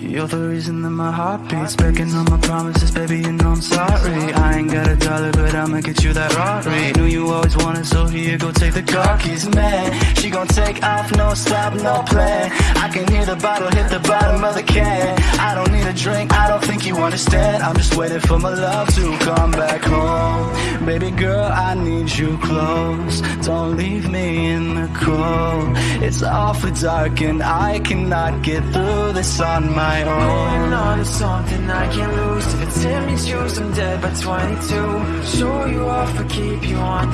You're the reason that my heart beats. Breaking all my promises, baby, you know I'm sorry. I ain't got a dollar, but I'ma get you that Rari. Knew you always wanted, so here, go take the car keys. Man, she gon' take off, no stop, no plan. I can hear the bottle hit the bottom of the can. I don't need a drink, I don't think you understand. I'm just waiting for my love to come back home. Baby girl, I need you close. Don't leave me in the cold It's awfully dark and I cannot get through this on my own. Going on to something I can't lose. If it's him, it's you, I'm dead by 22 Show you off or keep you on